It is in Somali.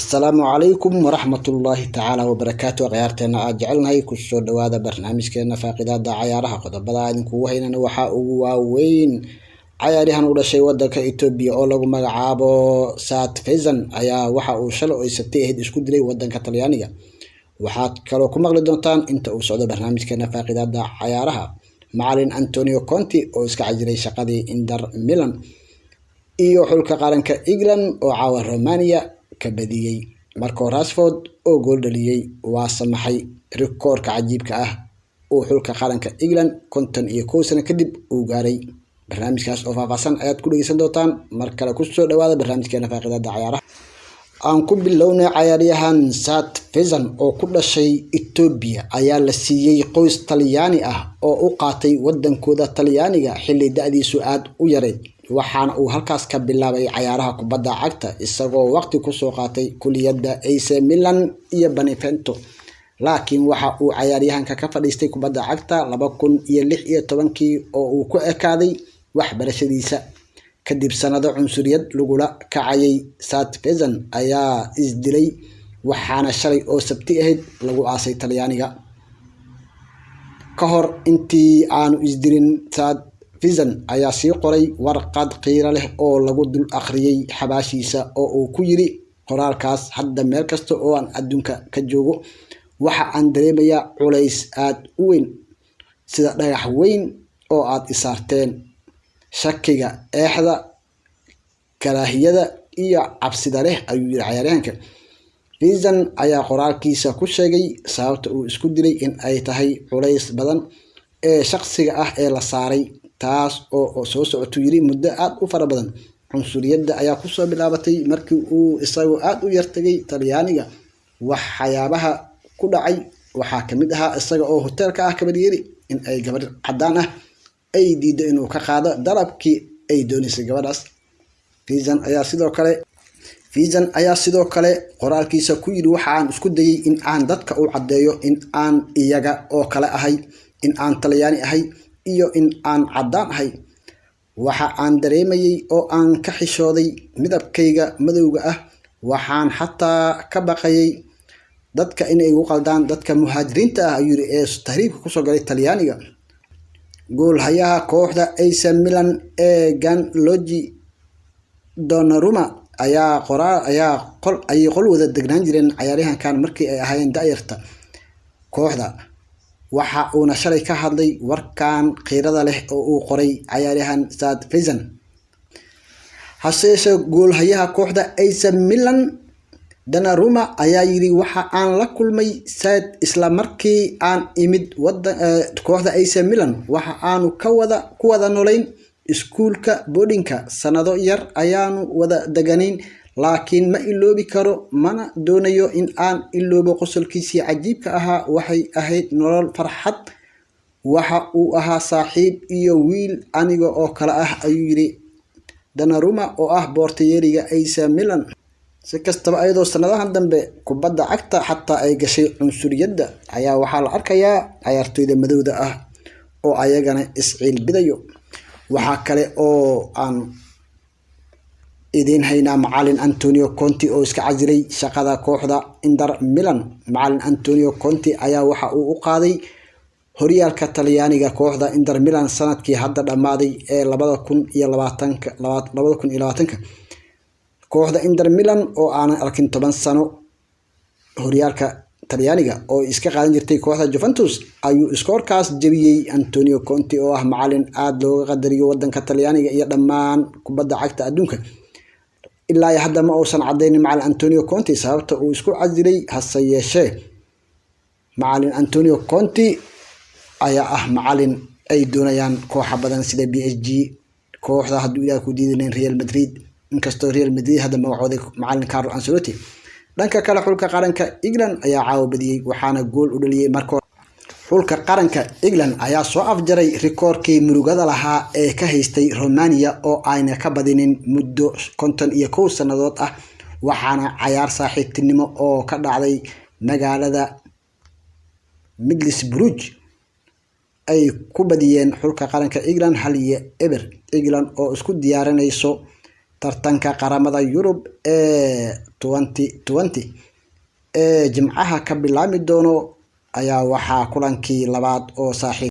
asalaamu calaykum waraxmatullaahi tacaala wabarakaatu akhyaarteena aad jecelnahay ku soo dhawaada barnaamijkeena faaqidaada cayaaraha qodobada. Idinkugu haynana waxaa ugu waaweyn cayaaryahan u dhashay wadanka etoobiya oo lagu magacaabo sat faysan ayaa waxa uu shalay oy sabtay ahayd isku dilay wadanka talyaaniga. Waxaad kaloo ku maqli doontaan inta uu socdo barnaamijkeena faaqidaada cayaaraha macalin antonio conti oo iska cajiray shaqadii inter milan iyo xulka qaranka england oo caawa romania ka badiyey marco rasford oo gool dhaliyey waa samaxay rikoorka cajiibka ah uu xulka qaranka england konton iyo kow sano kadib uu gaaray. Barnaamijkaas oo faahfaahsan ayaad ku dhegeysan doontaan. Mar kale ku soo dhawaada barnaamijkeena faaqidaada cayaaraha aan ku bilownay cayaaryahan sat faysan oo ku dhashay etoobiya ayaa la siiyey qoys talyaani ah oo u qaatay wadankooda talyaaniga xilli da-diisu aada u yareyd waxaana uu halkaas ka bilaabay cayaaraha kubadda cagta isagoo waqti ku soo qaatay kuliyadda ac milan iyo benevento. Laakiin waxa uu cayaaryahanka ka fadhiistay kubadda cagta laba kun iyo lix iyo tobankii oo uu ku ekaaday waxbarashadiisa. Kadib sanado cunsuriyad lagula kacayay sat faysan ayaa isdilay waxaana shalay oo sabti ahayd lagu aasay talyaaniga. Ka hor intii aanu isdilin faysan ayaa sii qoray warqad qiiro leh oo lagu dul akhriyey xabaashiisa oo uu ku yiri qoraalkaas hadda meel kasta oo aan adduunka ka joogo waxa aan dareemayaa culays aada u weyn sida dhagax weyn oo aada isaarteen shakiga eexda karaahiyada iyo cabsida leh ayuu yiri cayaaryahanka. Faysan ayaa qoraalkiisa ku sheegay sababta uu isku dilay in ay tahay culays badan ee shaqsiga ah ee la saaray taas oo soo socotuu yiri muddo aada u fara badan. Cunsuriyadda ayaa ku soo bilaabatay markii uu isagoo aada u yartagay talyaaniga. Waxyaabaha ku dhacay waxaa ka mid ahaa isaga oo hoteelka ah kabadyeeri in ay gabadh cadaan ah ay diido inuu ka qaado dalabkii ay dooneysay gabadhaas. Faysan ayaa sidoo kale faysan ayaa sidoo kale qoraalkiisa ku yidhi waxaan isku dayay in aan dadka u caddeeyo in aan iyaga oo kale ahay in aan talyaani ahay iyo in aan caddaan ahay. Waxa aan dareemayay oo aan ka xishooday midabkayga madowga ah waxaan xataa ka baqayay dadka inay igu qaldaan dadka muhaajiriinta ah ayuu yiri ee tahriibka ku soo galay talyaaniga. Goolhayaha kooxda ac milan ee ganlogi donaruma ayaa qoraa ayaa qol ayay qol wada degnaan jireen cayaaryahankan markii ay ahaayeen da-yarta kooxda waxa uuna shalay ka hadlay warkan khiirada leh oo uu qoray cayaaryahan sat faysan hase yeeshee goolhayaha kooxda ac milan danaruma ayaa yiri waxa aan la kulmay sad isla markii aan imid kooxda ac milan waxa aanu ka wada ku wada nolayn iskuulka boodhinka. Sanado yar ayaanu wada deganayn laakiin ma iloobi karo mana doonayo in aan iloobo qosolkiisii cajiibka ahaa. Waxay ahayd nolol farxad waxa uu ahaa saaxiib iyo wiil aniga oo kale ah ayuu yiri danaruma oo ah boortayeeriga ac milan. Si kastaba ayadoo sanadahan dambe kubadda cagta xataa ay gashay cunsuriyadda ayaa waxaa la arkayaa cayaartooyda madowda ah oo ayagana isciilbidayo waxaa kale oo aan idiin haynaa macalin antonio conti oo iska casiray shaqada kooxda inter milan. Macalin antonio conti ayaa waxa uu u qaaday horyaalka talyaaniga kooxda inter milan sannadkii hadda dhammaaday ee labada kun kun iyo labaatanka. Kooxda inter milan oo aanan arkin toban sano horyaalka talyaaniga oo iska qaadan jirtay kooxda juventus ayuu iskoorkaas jebiyey antonio conti oo ah macalin aada looga qadariyo wadanka talyaaniga iyo dhammaan kubadda cagta adduunka ilaa hadda ma uusan cadeynin macalin antonio conti sababta uu isku casilay hase yeeshee macalin antonio conti ayaa ah macalin ay doonayaan kooxa badan sida b s g kooxda hadduu ilaah ku diidanen real madrid. Inkastoo real madrid hadda magacooday macalin carlo ancelotti. Dhanka kale xulka qaranka england ayaa caawa badiyey waxaana gool u dhaliyey marko xulka qaranka england ayaa soo afjaray rikoorkii murugada lahaa ee ka haystay romania oo ayna ka badinin muddo konton iyo kow sannadood ah waxaana cayaar saaxiibtinimo oo ka dhacday magaalada midlisbruj ay ku badiyeen xulka qaranka england hal iyo eber. England oo isku diyaarinayso tartanka qaramada yurub ee ee jimcaha ka bilaami doono ayaa waxaa kulankii labaad oo saaxiib